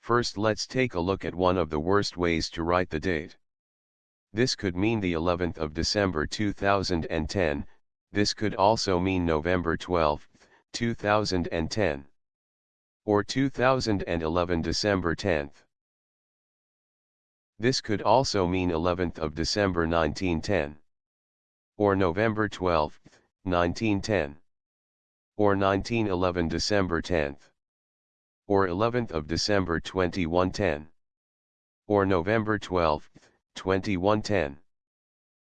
First let's take a look at one of the worst ways to write the date. This could mean the 11th of December 2010, this could also mean November 12, 2010. Or 2011 December 10th. This could also mean 11th of December 1910. Or November 12, 1910. Or 1911 December 10th. Or 11th of December 2110. Or November 12, 2110.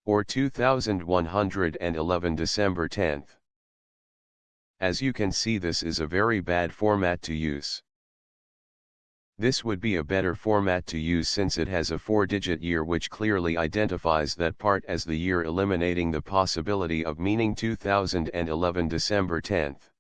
Or 2111 December 10th. As you can see this is a very bad format to use. This would be a better format to use since it has a four-digit year which clearly identifies that part as the year eliminating the possibility of meaning 2011 December 10th.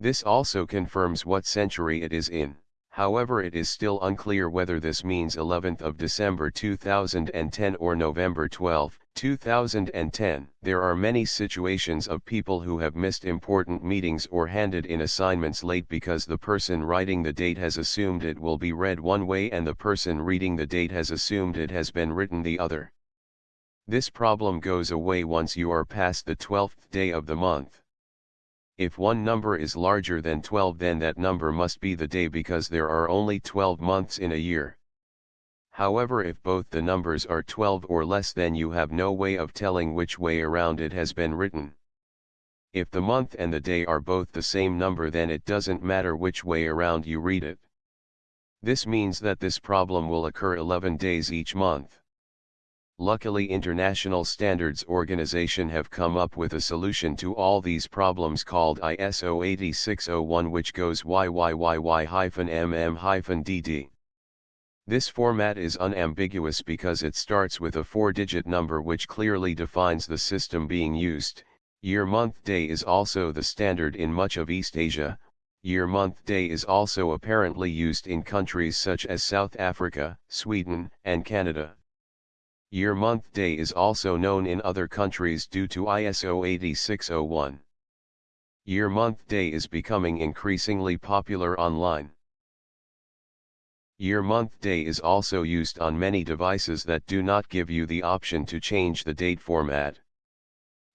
This also confirms what century it is in. However it is still unclear whether this means 11th of December 2010 or November 12, 2010. There are many situations of people who have missed important meetings or handed in assignments late because the person writing the date has assumed it will be read one way and the person reading the date has assumed it has been written the other. This problem goes away once you are past the 12th day of the month. If one number is larger than 12 then that number must be the day because there are only 12 months in a year. However if both the numbers are 12 or less then you have no way of telling which way around it has been written. If the month and the day are both the same number then it doesn't matter which way around you read it. This means that this problem will occur 11 days each month. Luckily International Standards Organization have come up with a solution to all these problems called ISO 8601 which goes YYYY-MM-DD. This format is unambiguous because it starts with a four-digit number which clearly defines the system being used. Year month day is also the standard in much of East Asia. Year month day is also apparently used in countries such as South Africa, Sweden, and Canada. Year month day is also known in other countries due to ISO 8601. Year month day is becoming increasingly popular online. Year month day is also used on many devices that do not give you the option to change the date format.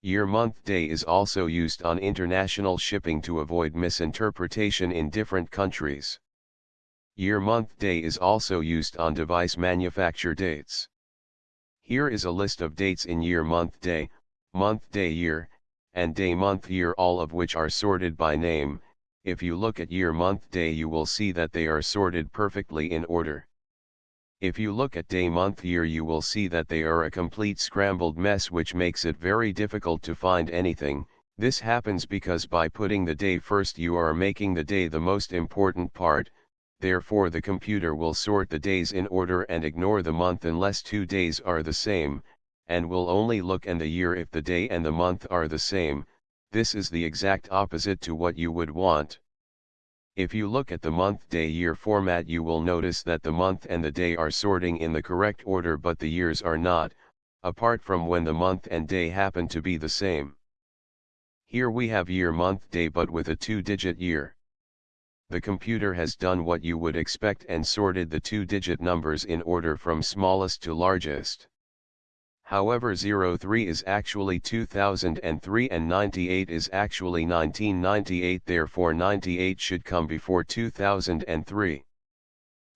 Year month day is also used on international shipping to avoid misinterpretation in different countries. Year month day is also used on device manufacture dates. Here is a list of dates in year month day, month day year, and day month year all of which are sorted by name, if you look at year month day you will see that they are sorted perfectly in order. If you look at day month year you will see that they are a complete scrambled mess which makes it very difficult to find anything, this happens because by putting the day first you are making the day the most important part, therefore the computer will sort the days in order and ignore the month unless two days are the same, and will only look at the year if the day and the month are the same, this is the exact opposite to what you would want. If you look at the month-day-year format you will notice that the month and the day are sorting in the correct order but the years are not, apart from when the month and day happen to be the same. Here we have year month day but with a two-digit year the computer has done what you would expect and sorted the two-digit numbers in order from smallest to largest. However 03 is actually 2003 and 98 is actually 1998 therefore 98 should come before 2003.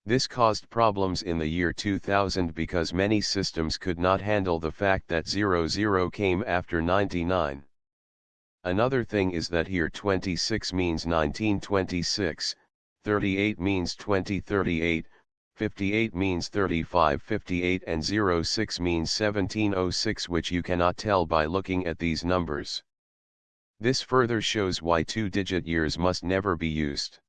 This caused problems in the year 2000 because many systems could not handle the fact that 00 came after 99. Another thing is that here 26 means 1926, 38 means 2038, 58 means 3558 and 06 means 1706 which you cannot tell by looking at these numbers. This further shows why two-digit years must never be used.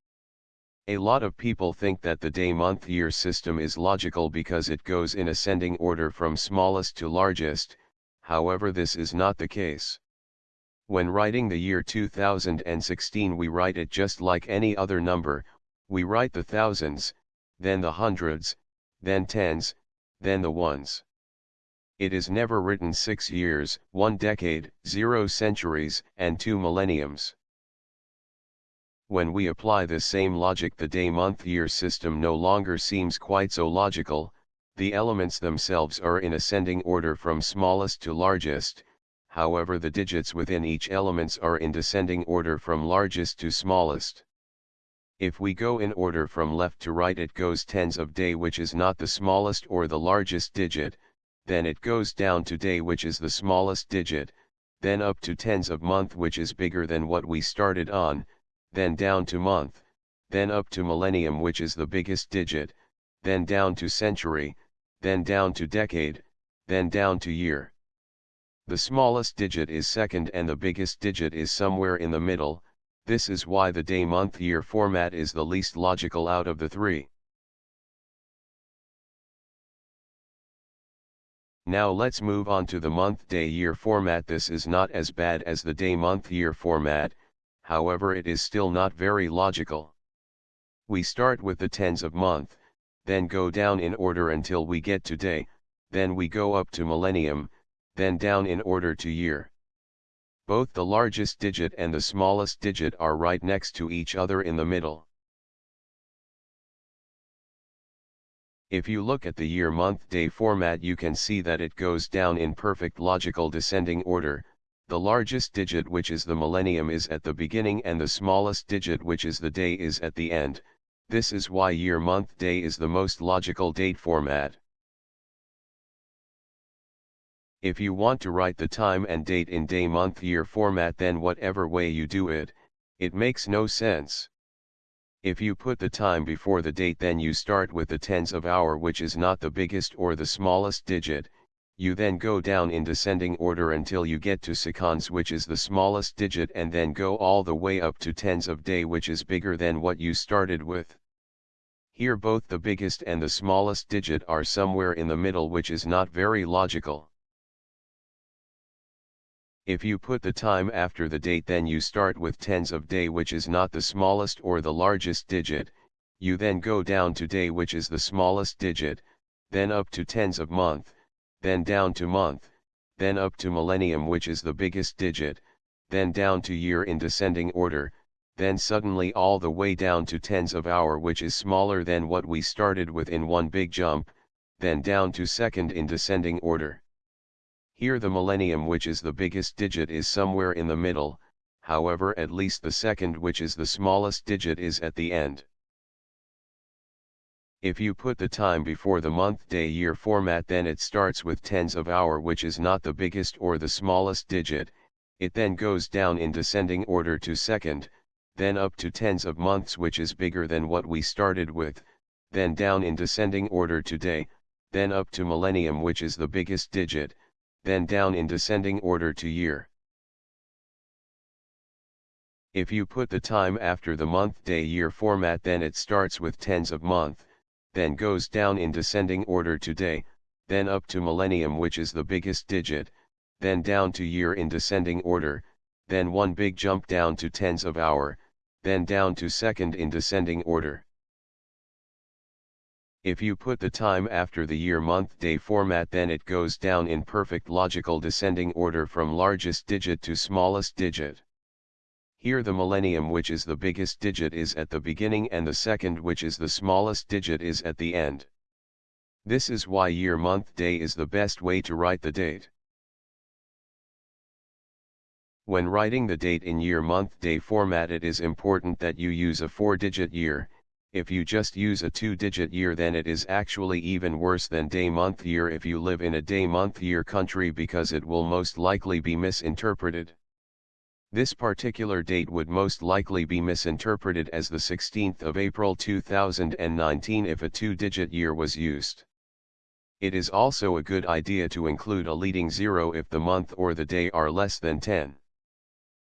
A lot of people think that the day-month-year system is logical because it goes in ascending order from smallest to largest, however this is not the case. When writing the year 2016 we write it just like any other number, we write the thousands, then the hundreds, then tens, then the ones. It is never written six years, one decade, zero centuries, and two millenniums. When we apply this same logic the day-month-year system no longer seems quite so logical, the elements themselves are in ascending order from smallest to largest, however the digits within each elements are in descending order from largest to smallest. If we go in order from left to right it goes tens of day which is not the smallest or the largest digit, then it goes down to day which is the smallest digit, then up to tens of month which is bigger than what we started on, then down to month, then up to millennium which is the biggest digit, then down to century, then down to decade, then down to year. The smallest digit is second and the biggest digit is somewhere in the middle, this is why the day-month-year format is the least logical out of the three. Now let's move on to the month-day-year format this is not as bad as the day-month-year format, however it is still not very logical. We start with the tens of month, then go down in order until we get to day, then we go up to millennium, then down in order to year. Both the largest digit and the smallest digit are right next to each other in the middle. If you look at the year month day format you can see that it goes down in perfect logical descending order, the largest digit which is the millennium is at the beginning and the smallest digit which is the day is at the end, this is why year month day is the most logical date format. If you want to write the time and date in day month year format then whatever way you do it, it makes no sense. If you put the time before the date then you start with the tens of hour which is not the biggest or the smallest digit, you then go down in descending order until you get to seconds which is the smallest digit and then go all the way up to tens of day which is bigger than what you started with. Here both the biggest and the smallest digit are somewhere in the middle which is not very logical. If you put the time after the date then you start with tens of day which is not the smallest or the largest digit, you then go down to day which is the smallest digit, then up to tens of month, then down to month, then up to millennium which is the biggest digit, then down to year in descending order, then suddenly all the way down to tens of hour which is smaller than what we started with in one big jump, then down to second in descending order. Here the millennium which is the biggest digit is somewhere in the middle, however at least the second which is the smallest digit is at the end. If you put the time before the month day year format then it starts with tens of hour which is not the biggest or the smallest digit, it then goes down in descending order to second, then up to tens of months which is bigger than what we started with, then down in descending order to day, then up to millennium which is the biggest digit, then down in descending order to year. If you put the time after the month day year format then it starts with tens of month, then goes down in descending order to day, then up to millennium which is the biggest digit, then down to year in descending order, then one big jump down to tens of hour, then down to second in descending order. If you put the time after the year month day format then it goes down in perfect logical descending order from largest digit to smallest digit. Here the millennium which is the biggest digit is at the beginning and the second which is the smallest digit is at the end. This is why year month day is the best way to write the date. When writing the date in year month day format it is important that you use a 4-digit year, if you just use a 2-digit year then it is actually even worse than day month year if you live in a day month year country because it will most likely be misinterpreted. This particular date would most likely be misinterpreted as the 16th of April 2019 if a two-digit year was used. It is also a good idea to include a leading zero if the month or the day are less than 10.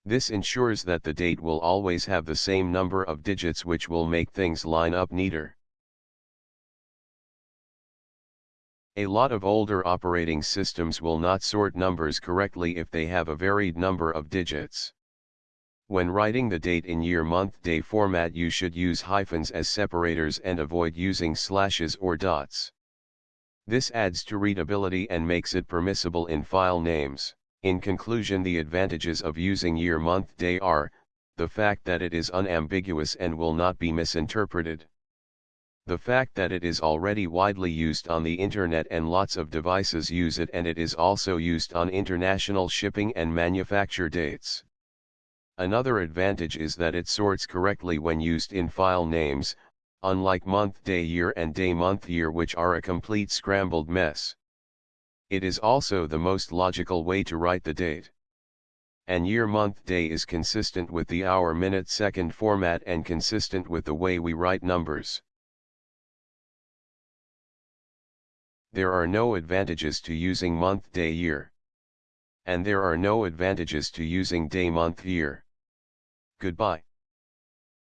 This ensures that the date will always have the same number of digits which will make things line up neater. A lot of older operating systems will not sort numbers correctly if they have a varied number of digits. When writing the date in year month day format you should use hyphens as separators and avoid using slashes or dots. This adds to readability and makes it permissible in file names. In conclusion the advantages of using year month day are, the fact that it is unambiguous and will not be misinterpreted. The fact that it is already widely used on the internet and lots of devices use it and it is also used on international shipping and manufacture dates. Another advantage is that it sorts correctly when used in file names, unlike month day year and day month year which are a complete scrambled mess. It is also the most logical way to write the date and year month day is consistent with the hour minute second format and consistent with the way we write numbers. There are no advantages to using month day year. And there are no advantages to using day month year. Goodbye.